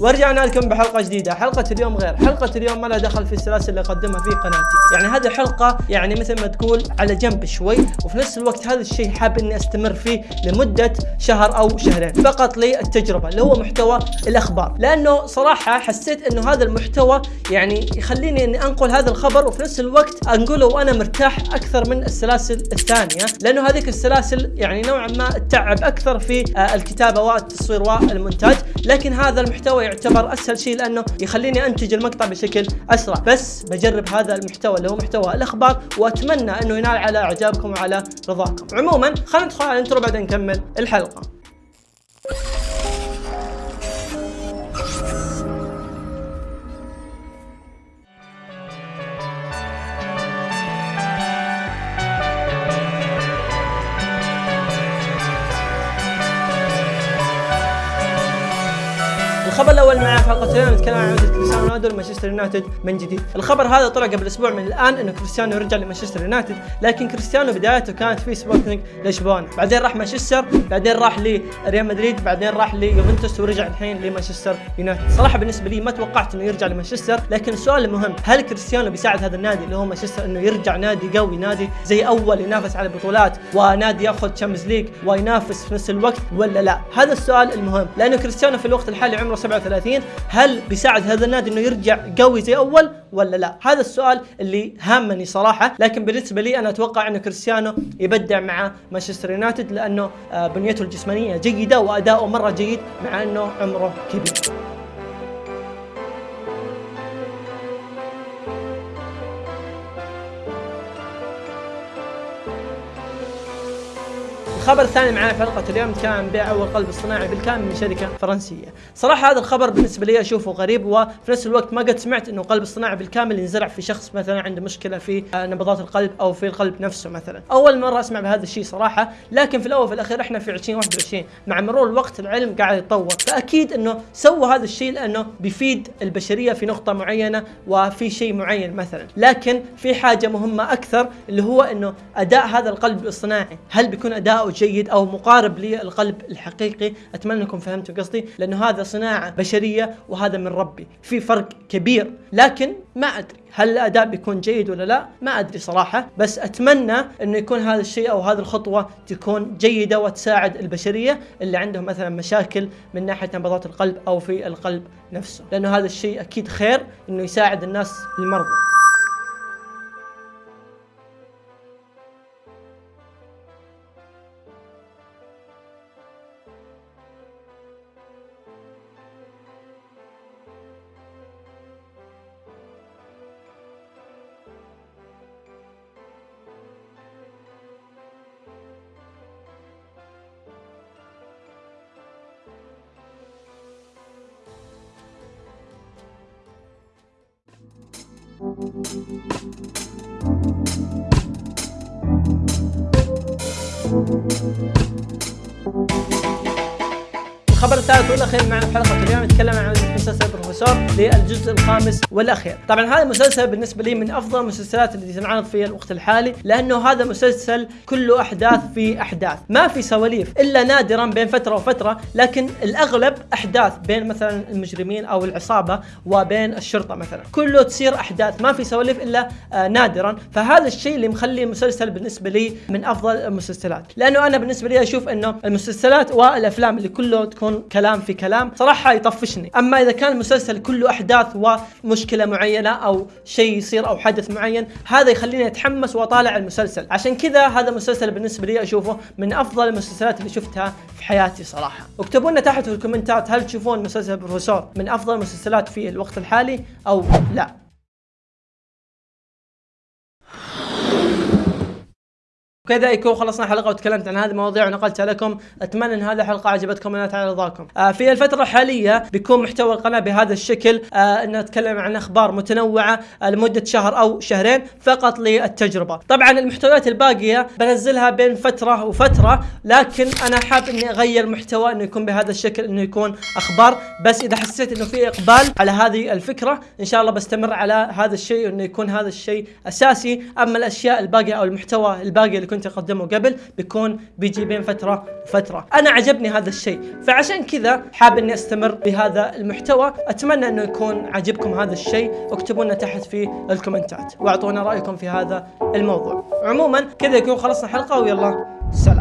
ورجعنا لكم بحلقة جديدة. حلقة اليوم غير. حلقة اليوم ما لها دخل في السلاسل اللي أقدمها في قناتي. يعني هذه الحلقة يعني مثل ما تقول على جنب شوي وفي نفس الوقت هذا الشيء حاب إني أستمر فيه لمدة شهر أو شهرين. فقط للتجربة اللي هو محتوى الأخبار. لأنه صراحة حسيت إنه هذا المحتوى يعني يخليني إني أنقل هذا الخبر وفي نفس الوقت أنقله وأنا مرتاح أكثر من السلاسل الثانية. لأنه هذيك السلاسل يعني نوعا ما تتعب أكثر في آه، الكتابة والتصوير والمونتاج. لكن هذا المحتوى يعتبر أسهل شيء لأنه يخليني أنتج المقطع بشكل أسرع. بس بجرب هذا المحتوى اللي هو محتوى الأخبار وأتمنى أنه ينال على إعجابكم وعلى رضاكم. عموما خلينا ندخل على الانترو بعدين نكمل الحلقة. الخبر الأول معي في حلقه اليوم نتكلم عن عودة كريستيانو رونالدو لمانشستر يونايتد من جديد، الخبر هذا طلع قبل أسبوع من الآن إنه كريستيانو يرجع لمانشستر يونايتد، لكن كريستيانو بدايته كانت في سبورتنج لشبونة، بعدين راح مانشستر، بعدين راح لريال مدريد، بعدين راح ليوفنتوس ورجع الحين لمانشستر يونايتد، صراحة بالنسبة لي ما توقعت إنه يرجع لمانشستر، لكن السؤال المهم هل كريستيانو بيساعد هذا النادي اللي هو مانشستر إنه يرجع نادي قوي، نادي زي أول ينافس على البطولات ونادي ياخذ Champions League وينافس في نفس الوقت ولا لا؟ هذا السؤال المهم، لأنه كريستيانو في الوقت الحالي عمره 37 هل بيساعد هذا النادي إنه يرجع قوي زي أول ولا لا؟ هذا السؤال اللي هامني صراحة، لكن بالنسبة لي أنا أتوقع انه كريستيانو يبدع مع مانشستر يونايتد لأنه آه، بنيته الجسمانية جيدة وأداؤه مرة جيد مع إنه عمره كبير. الخبر الثاني معنا في حلقة اليوم عن بيع أول قلب اصطناعي بالكامل من شركة فرنسية. صراحة هذا الخبر بالنسبة لي أشوفه غريب وفي نفس الوقت ما قد سمعت إنه قلب اصطناعي بالكامل ينزرع في شخص مثلا عنده مشكلة في نبضات القلب أو في القلب نفسه مثلا. أول مرة أسمع بهذا الشيء صراحة، لكن في الأول وفي الأخير إحنا في 2021 مع مرور الوقت العلم قاعد يتطور، فأكيد إنه سووا هذا الشيء لأنه بيفيد البشرية في نقطة معينة وفي شيء معين مثلا، لكن في حاجة مهمة أكثر اللي هو إنه أداء هذا القلب الاصطناعي، هل بيكون أداؤه جيد أو مقارب للقلب الحقيقي؟ أتمنى أنكم فهمتوا قصدي، لأنه هذا صناعة بشرية وهذا من ربي، في فرق كبير، لكن ما أدري هل الأداء بيكون جيد ولا لا ما أدري صراحة. بس أتمنى إنه يكون هذا الشيء أو هذه الخطوة تكون جيدة وتساعد البشرية اللي عندهم مثلا مشاكل من ناحية نبضات القلب أو في القلب نفسه. لأنه هذا الشيء أكيد خير إنه يساعد الناس المرضى الخبر الثالث والأخير معنا في حلقة اليوم نتكلم عن بروفيسور للجزء الخامس والأخير، طبعا هذا المسلسل بالنسبة لي من أفضل المسلسلات اللي تنعرض في الوقت الحالي لأنه هذا مسلسل كله أحداث في أحداث، ما في سواليف إلا نادرا بين فترة وفترة، لكن الأغلب أحداث بين مثلا المجرمين أو العصابة وبين الشرطة مثلا، كله تصير أحداث ما في سواليف إلا آه نادرا، فهذا الشيء اللي مخلي المسلسل بالنسبة لي من أفضل المسلسلات، لأنه أنا بالنسبة لي أشوف إنه المسلسلات والأفلام اللي كله تكون كلام في كلام صراحة يطفشني، أما إذا كان المسلسل كله أحداث ومشكلة معينة أو شيء يصير أو حدث معين، هذا يخليني أتحمس وأطالع المسلسل، عشان كذا هذا المسلسل بالنسبة لي أشوفه من أفضل المسلسلات اللي شفتها في حياتي صراحة. اكتبوا لنا تحت في الكومنتات هل تشوفون مسلسل بروفيسور من أفضل المسلسلات في الوقت الحالي أو لا؟ وكذا يكون خلصنا حلقة وتكلمت عن هذه المواضيع ونقلتها لكم. أتمنى إن هذه الحلقة عجبتكم ونالت على رضاكم آه في الفترة الحالية بيكون محتوى القناة بهذا الشكل. آه ان أتكلم عن أخبار متنوعة آه لمدة شهر أو شهرين فقط للتجربة. طبعا المحتويات الباقية بنزلها بين فترة وفترة لكن أنا حاب إني أغير محتوى إنه يكون بهذا الشكل إنه يكون أخبار. بس إذا حسيت إنه في إقبال على هذه الفكرة إن شاء الله بستمر على هذا الشيء انه يكون هذا الشيء أساسي. أما الأشياء الباقية أو المحتوى الباقي اللي كنت أقدمه قبل بيكون بيجي بين فترة وفترة. أنا عجبني هذا الشيء. فعشان كذا حاب إني أستمر بهذا المحتوى. أتمنى إنه يكون عجبكم هذا الشيء. اكتبوا لنا تحت في الكومنتات. وأعطونا رأيكم في هذا الموضوع. عموما كذا يكون خلصنا حلقة ويلا سلام.